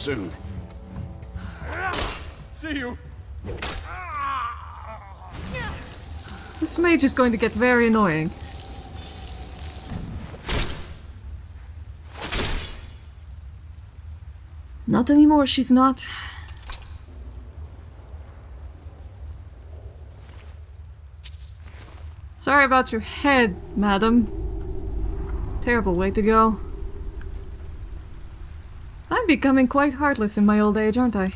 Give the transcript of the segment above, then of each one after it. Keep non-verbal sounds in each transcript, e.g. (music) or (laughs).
soon. See you. This mage is going to get very annoying. Not anymore, she's not. Sorry about your head, madam. Terrible way to go. Becoming quite heartless in my old age, aren't I?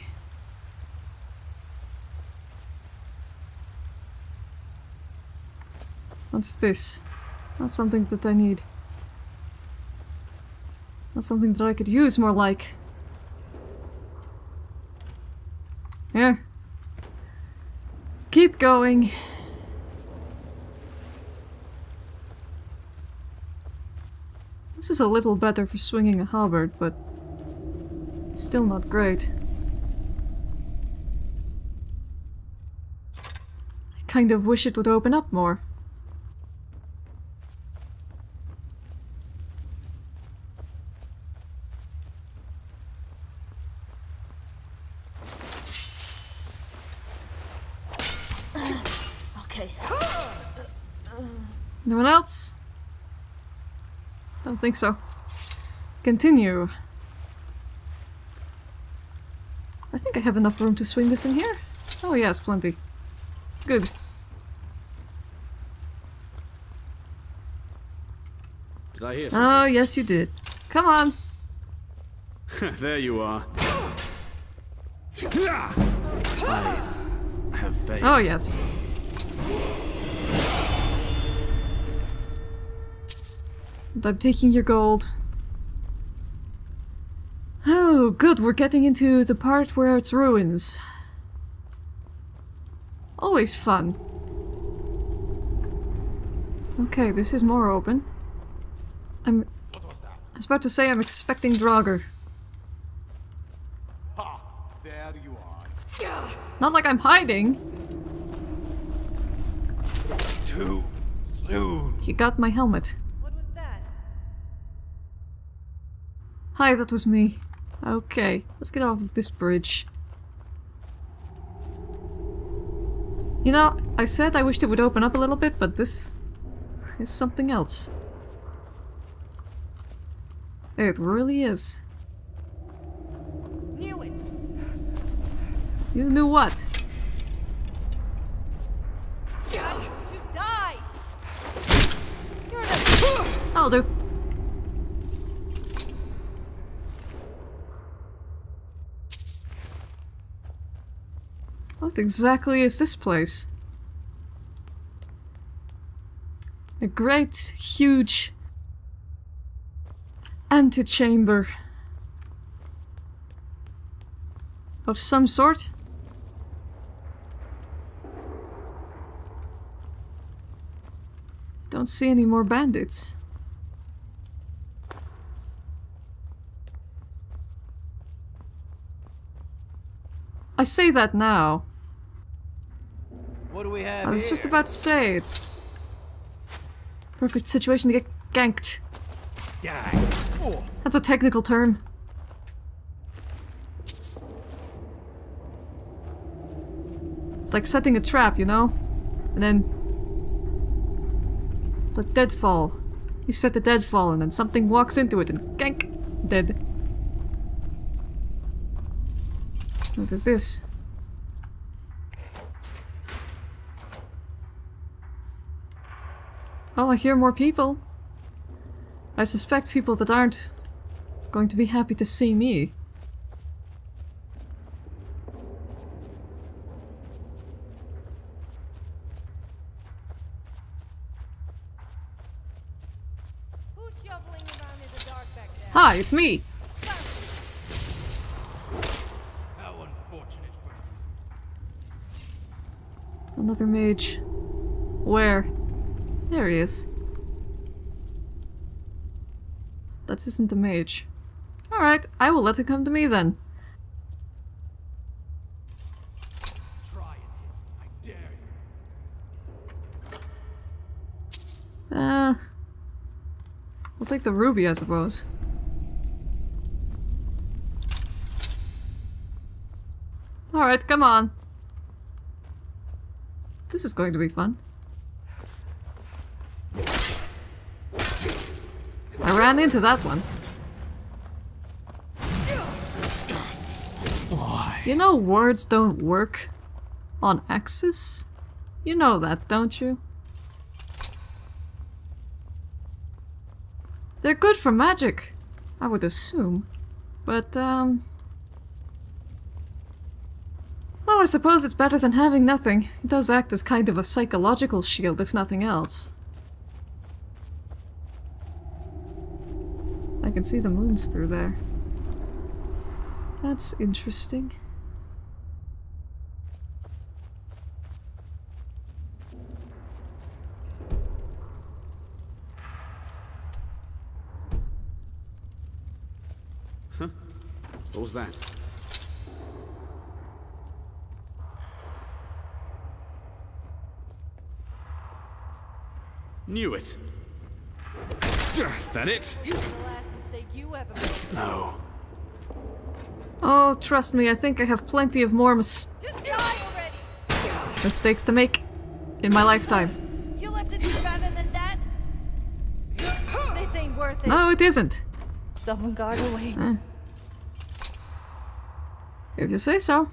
What's this? Not something that I need. Not something that I could use, more like. Here. Keep going. This is a little better for swinging a halberd, but still not great. I kind of wish it would open up more. (sighs) Okay. Anyone else? Don't think so. Continue. I have enough room to swing this in here. Oh yes, plenty. Good. Did I hear something? Oh yes you did. Come on. (laughs) there you are. I have faith. Oh yes. I'm taking your gold. Oh, good, we're getting into the part where it's ruins. Always fun. Okay, this is more open. I'm... What was that? I was about to say I'm expecting Draugr. Ha! There you are. Not like I'm hiding. Too soon. You got my helmet. What was that? Hi, that was me. Okay, let's get off of this bridge. You know, I said I wished it would open up a little bit, but this is something else. It really is. Knew it. You knew what? To die. You're the I'll do. What exactly is this place? A great, huge antechamber of some sort. Don't see any more bandits. I say that now. What do we have I was here? just about to say it's perfect situation to get ganked. Die. Oh. That's a technical term. It's like setting a trap, you know? And then... It's like deadfall. You set the deadfall and then something walks into it and gank! Dead. What is this? Oh, I hear more people. I suspect people that aren't going to be happy to see me. Who's shoveling around in the dark back there? Hi, it's me! How unfortunate for you. Another mage. Where? There he is. That isn't a mage. Alright, I will let it come to me then. Uh, I'll take the ruby, I suppose. Alright, come on. This is going to be fun. Ran into that one. Why? You know words don't work on Axis? You know that, don't you? They're good for magic, I would assume. But, um... Well, I suppose it's better than having nothing. It does act as kind of a psychological shield, if nothing else. I can see the moons through there. That's interesting. Huh? What was that? Knew it. That it? (sighs) No. Oh, trust me, I think I have plenty of more mis Just die already! mistakes to make in my lifetime. You left it do better than that? This ain't worth it. No, it isn't. Sovngarde awaits. If you say so.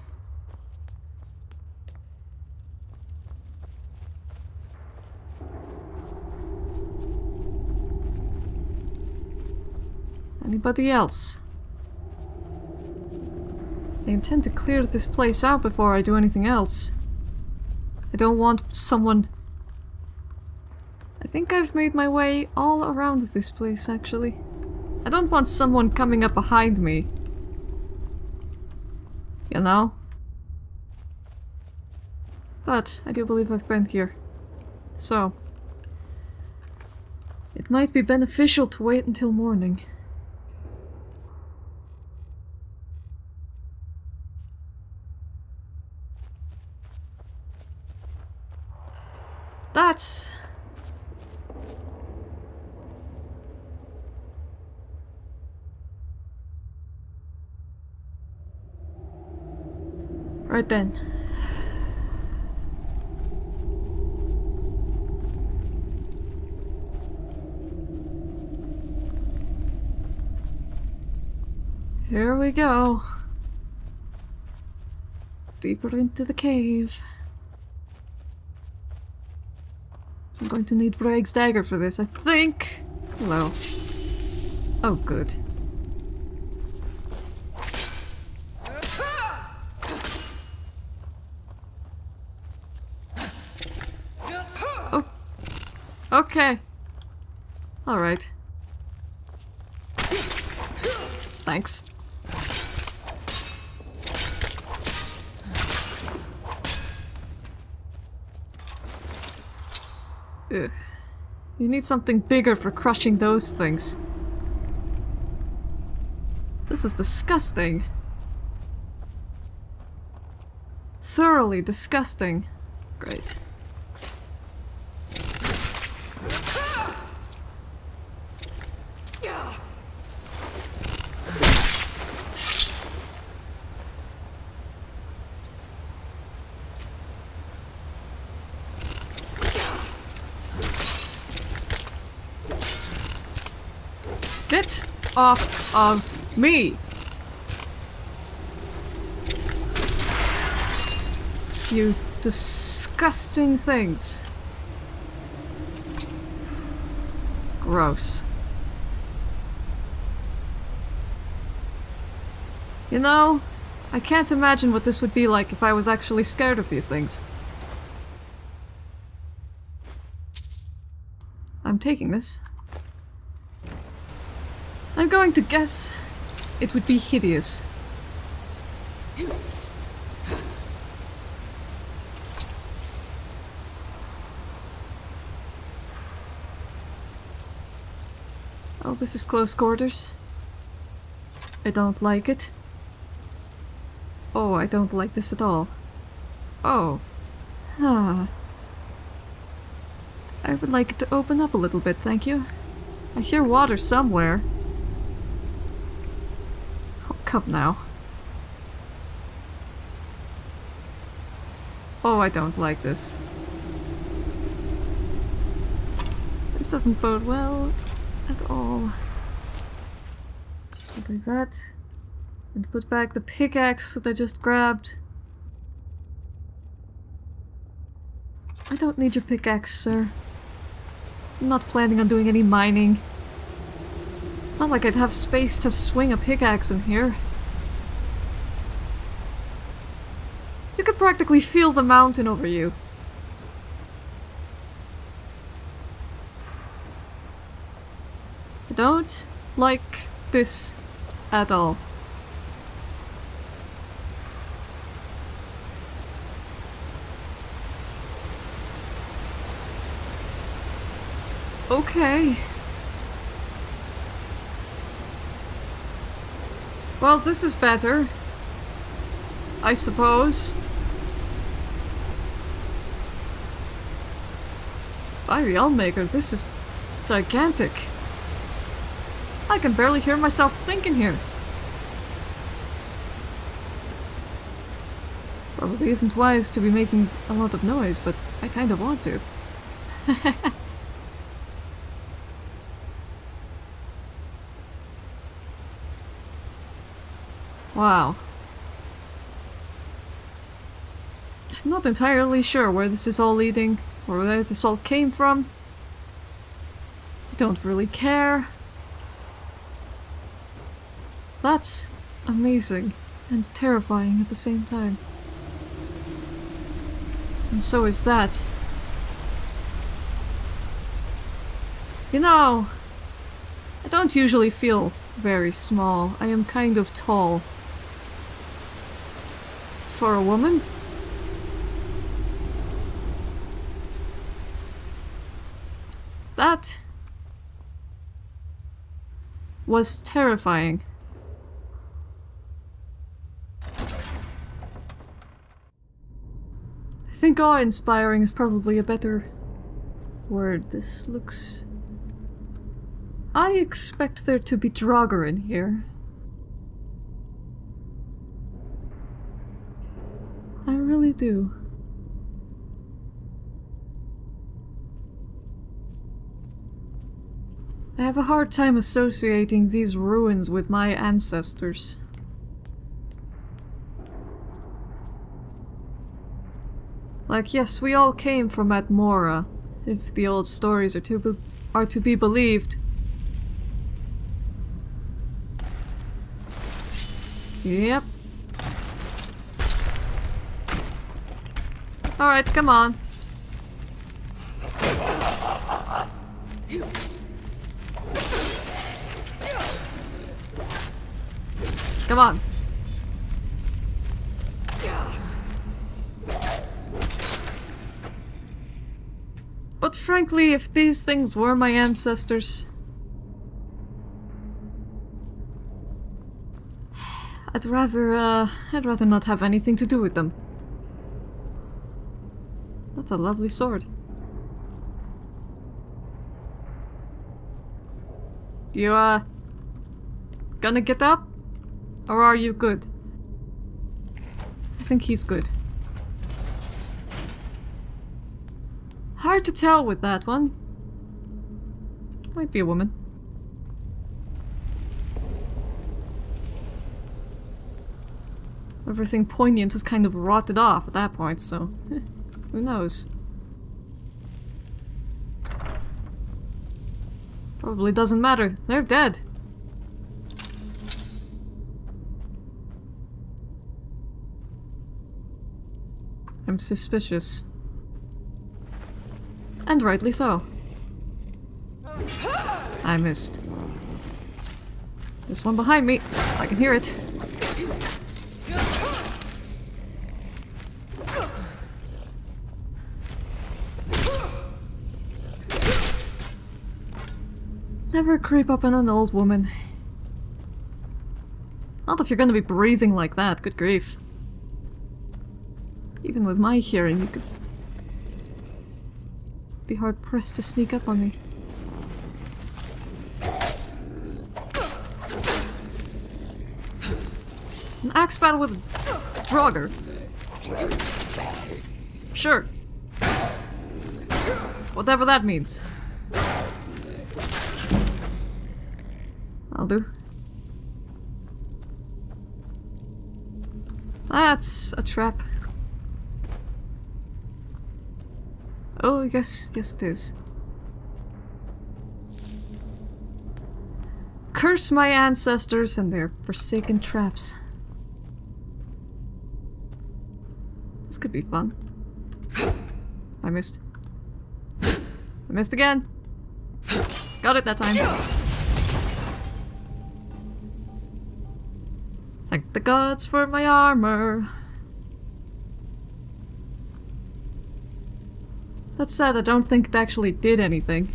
Anybody else? I intend to clear this place out before I do anything else. I don't want someone... I think I've made my way all around this place, actually. I don't want someone coming up behind me you know? But I do believe I've been here. So, it might be beneficial to wait until morning. That's... Right then. Here we go. Deeper into the cave. I'm going to need Bragg's dagger for this, I think. Hello. Oh, good. Oh. Okay. Alright. Thanks. Ugh. You need something bigger for crushing those things. This is disgusting. Thoroughly disgusting. Great. Get off of me! You disgusting things. Gross. You know, I can't imagine what this would be like if I was actually scared of these things. I'm taking this. Going to guess it would be hideous. Oh, this is close quarters. I don't like it. Oh, I don't like this at all. Oh. Ah. I would like it to open up a little bit, thank you. I hear water somewhere. Come now. Oh, I don't like this. This doesn't bode well at all. I'll that. And put back the pickaxe that I just grabbed. I don't need your pickaxe, sir. I'm not planning on doing any mining. Not like I'd have space to swing a pickaxe in here. You could practically feel the mountain over you. I don't like this at all. Okay. Well, this is better. I suppose. By the Allmaker, this is gigantic. I can barely hear myself thinking here. Probably isn't wise to be making a lot of noise, but I kind of want to. (laughs) wow. I'm not entirely sure where this is all leading, or where this all came from. I don't really care. That's amazing and terrifying at the same time. And so is that. You know, I don't usually feel very small. I am kind of tall. For a woman? That was terrifying. I think awe-inspiring is probably a better word. This looks... I expect there to be Draugr in here. I do. I have a hard time associating these ruins with my ancestors. Like, yes, we all came from Atmora, if the old stories are to are to be believed. Yep. Alright, come on. Come on. But frankly, if these things were my ancestors... (sighs) I'd rather, uh, I'd rather not have anything to do with them. That's a lovely sword. You, uh, gonna get up? Or are you good? I think he's good. Hard to tell with that one. Might be a woman. Everything poignant is kind of rotted off at that point, so (laughs) who knows. Probably doesn't matter. They're dead. I'm suspicious. And rightly so. I missed. There's one behind me. I can hear it. Never creep up on an old woman. Not if you're gonna be breathing like that, good grief. Even with my hearing, you could Be hard pressed to sneak up on me. An axe battle with a Draugr. Sure. Whatever that means. I'll do. That's a trap. Oh, yes, yes it is. Curse my ancestors and their forsaken traps. This could be fun. (laughs) I missed. I missed again. Got it that time. Thank the gods for my armor. That said, I don't think it actually did anything.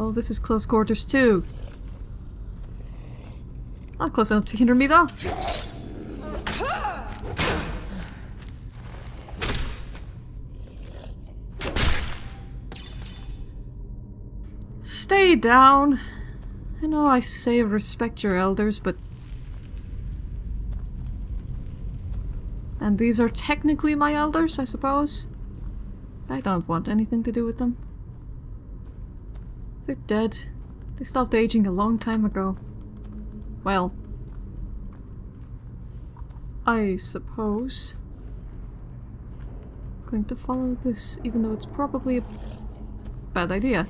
Oh, this is close quarters too. Not close enough to hinder me though. Stay down. I know I say respect your elders, but... And these are technically my elders, I suppose? I don't want anything to do with them. They're dead. They stopped aging a long time ago. Well... I suppose. I'm Going to follow this, even though it's probably a bad idea.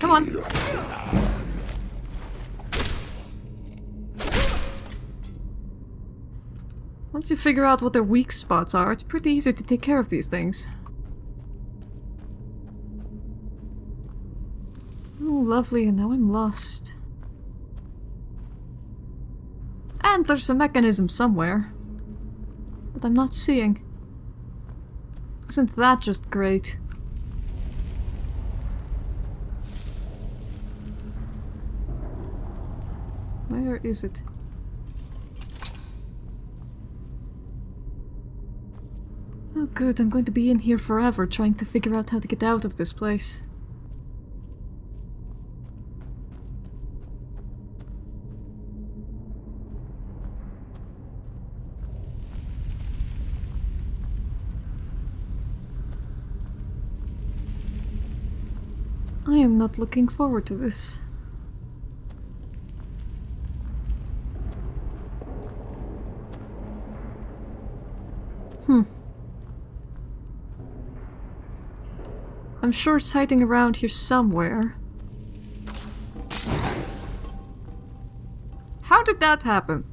Come on! Once you figure out what their weak spots are, it's pretty easy to take care of these things. Oh, lovely, and now I'm lost. And there's a mechanism somewhere. That I'm not seeing. Isn't that just great? Where is it? Good, I'm going to be in here forever trying to figure out how to get out of this place. I am not looking forward to this. I'm sure it's hiding around here somewhere. How did that happen?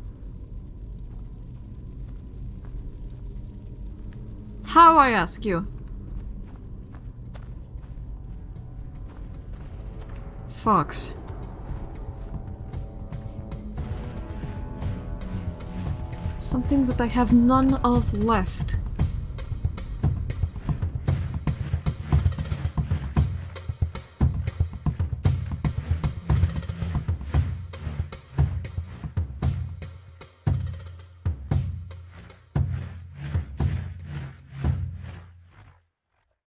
How, I ask you? Fox. Something that I have none of left.